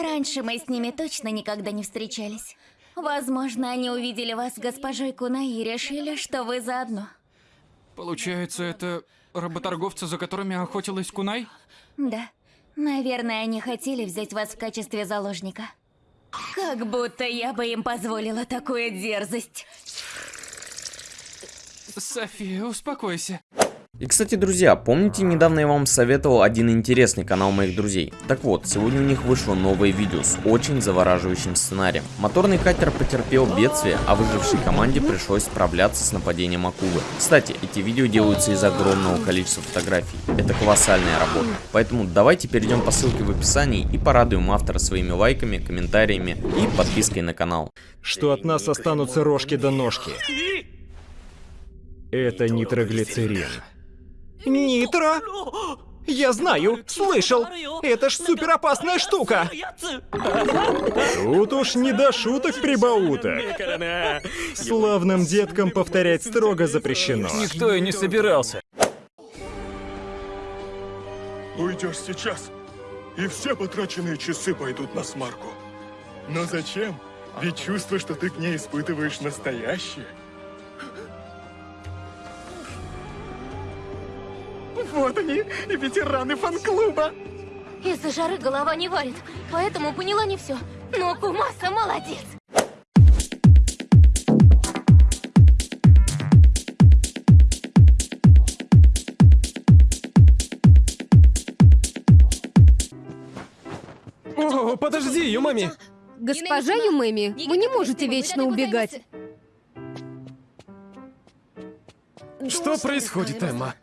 Раньше мы с ними точно никогда не встречались. Возможно, они увидели вас с госпожой Кунай и решили, что вы заодно. Получается, это работорговцы, за которыми охотилась Кунай? Да. Наверное, они хотели взять вас в качестве заложника. Как будто я бы им позволила такую дерзость. София, успокойся. И, кстати, друзья, помните, недавно я вам советовал один интересный канал моих друзей? Так вот, сегодня у них вышло новое видео с очень завораживающим сценарием. Моторный катер потерпел бедствие, а выжившей команде пришлось справляться с нападением акулы. Кстати, эти видео делаются из огромного количества фотографий. Это колоссальная работа. Поэтому давайте перейдем по ссылке в описании и порадуем автора своими лайками, комментариями и подпиской на канал. Что от нас останутся рожки до ножки. Это нитроглицерин. Нитро? Я знаю, слышал. Это ж супер опасная штука. Тут уж не до шуток-прибауток. Славным деткам повторять строго запрещено. Никто и не собирался. Уйдешь сейчас, и все потраченные часы пойдут на смарку. Но зачем? Ведь чувство, что ты к ней испытываешь настоящее. Вот они, ветераны фан-клуба. Из-за жары голова не варит, поэтому поняла не все. Но Кумаса молодец. О, подожди, Юмами! Госпожа Юмэми, вы не можете вечно убегать. Что происходит, Эмма?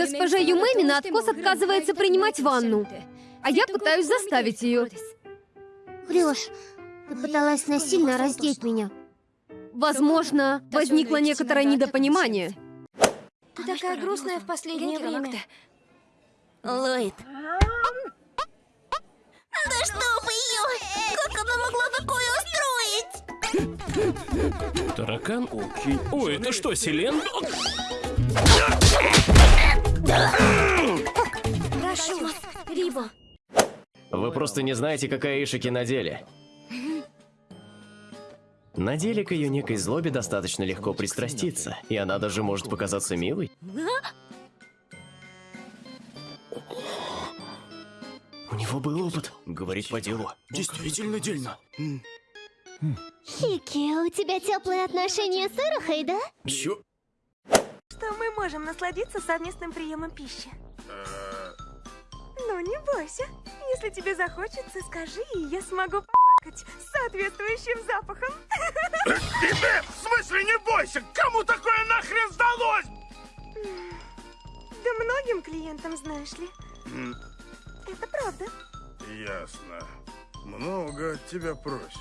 Госпожа Юмэми на откос отказывается принимать ванну. А я пытаюсь заставить ее. Врешь. Ты пыталась насильно раздеть меня. Возможно, возникло некоторое недопонимание. Ты такая грустная в последнее время. Ллойд, Да чтоб ее! Как она могла такое устроить? Таракан? О, это что, Селен? Прошу вас, Рибо. Вы просто не знаете, какая Ишики на деле. На деле к ее некой злобе достаточно легко пристраститься, и она даже может показаться милой. У него был опыт. Говорить по делу. Действительно дельно. Хики, у тебя теплые отношения с Ирахой, да? Чё? Что мы можем насладиться совместным приемом пищи. Ну, не бойся. Если тебе захочется, скажи, и я смогу по***кать с соответствующим запахом. Тебе, в смысле, не бойся! Кому такое нахрен сдалось? Да многим клиентам, знаешь ли. Это правда. Ясно. Много от тебя просят.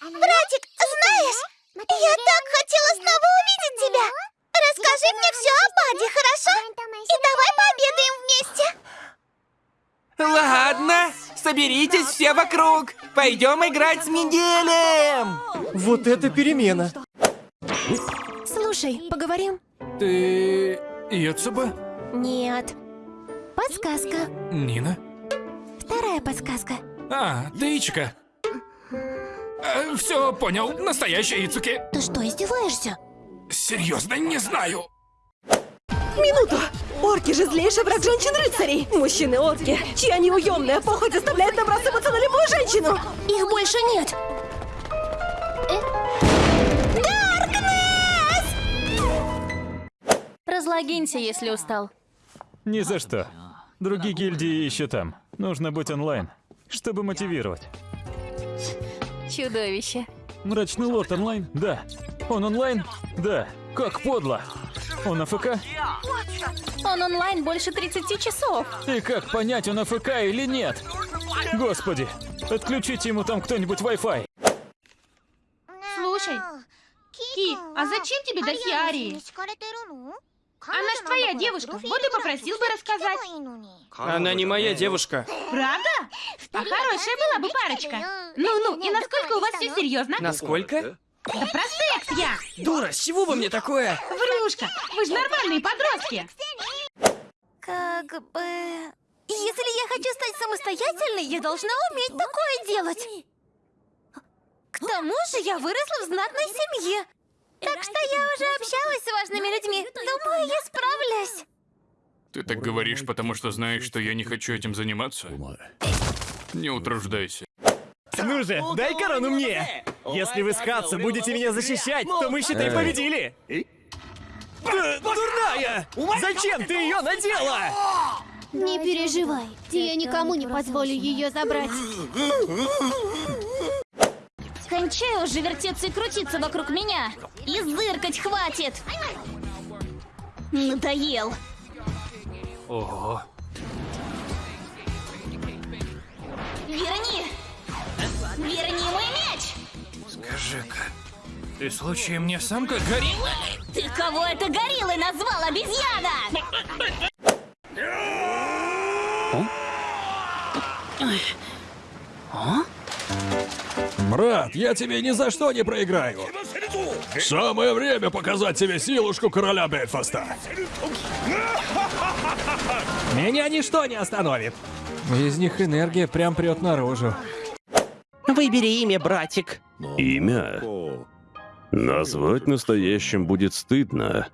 Знаешь, я так хотела снова увидеть тебя. Расскажи мне все о Баде, хорошо? И давай пообедаем вместе. Ладно, соберитесь все вокруг. Пойдем играть с Мигелем. Вот это перемена. Слушай, поговорим? Ты... Йоцуба? Нет. Подсказка. Нина? Вторая подсказка. А, ты Ичика. все понял. Настоящая Ицуки. Ты что, издеваешься? Серьезно, не знаю. Минуту! Орки же злейший враг женщин-рыцарей! Мужчины-орки, чья неуемная похоть заставляет набрасываться на любую женщину! Их больше нет. разлогинься, если устал. Ни за что. Другие гильдии еще там. Нужно быть онлайн, чтобы мотивировать. Чудовище. Мрачный лорд онлайн? Да. Он онлайн? Да. Как подло. Он АФК? Он онлайн больше 30 часов. И как понять, он АФК или нет? Господи, отключите ему там кто-нибудь Wi-Fi. Слушай, Ки, а зачем тебе дохиарии? Она ж твоя девушка, вот и попросил бы рассказать. Она не моя девушка. Правда? А хорошая была бы парочка. Ну-ну, и насколько у вас все серьезно? Насколько? Да про секс я! Дура, с чего бы мне такое? Врушка, вы же нормальные подростки. Как бы... Если я хочу стать самостоятельной, я должна уметь такое делать. К тому же я выросла в знатной семье. Так что я уже общалась с важными людьми. Думаю, я справлюсь. Ты так говоришь, потому что знаешь, что я не хочу этим заниматься? Не утруждайся. Ну же, дай корону мне! Если вы с Хатсу будете меня защищать, то мы, считай, победили! Дурная! Зачем ты ее надела? Не переживай, я никому не позволю ее забрать. Кончай уже вертеться и крутиться вокруг меня. И зыркать хватит. Надоел. Ого. Верни! Верни! Скажи-ка, ты случаем не самка горилла? Ты кого это гориллой назвал, обезьяна? Брат, я тебе ни за что не проиграю. Самое время показать тебе силушку короля Бельфаста. Меня ничто не остановит. Из них энергия прям прет наружу. Выбери имя, братик. Имя? Назвать настоящим будет стыдно.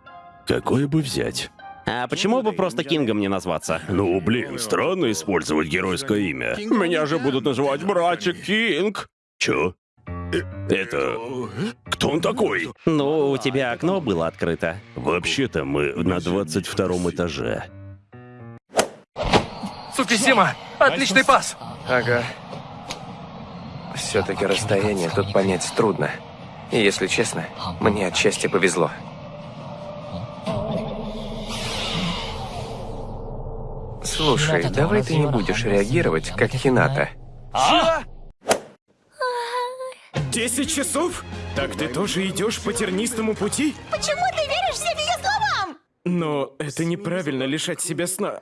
Какое бы взять? А почему бы просто Кингом не назваться? Ну, блин, странно использовать геройское имя. Меня же будут называть братик Кинг. Чё? Это... Кто он такой? Ну, у тебя окно было открыто. Вообще-то мы на 22 этаже. Цукисима, отличный пас! Ага. Все-таки расстояние тут понять трудно. И если честно, мне отчасти повезло. Слушай, давай ты не будешь реагировать, как Хината. Десять часов? Так ты тоже идешь по тернистому пути? Почему ты веришь всем ее словам? Но это неправильно лишать себя сна.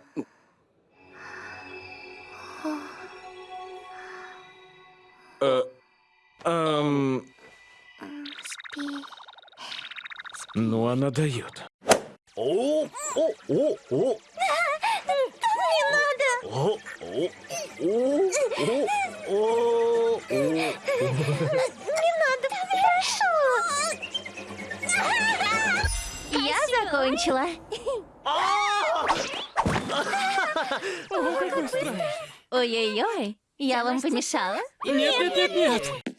Э, эм, ну, она дает. О, о, о, о. Не надо. О, о, о, о, о, Не надо, прошу. Я закончила. Ой-ой-ой, я вам помешала? Нет, нет, нет, нет.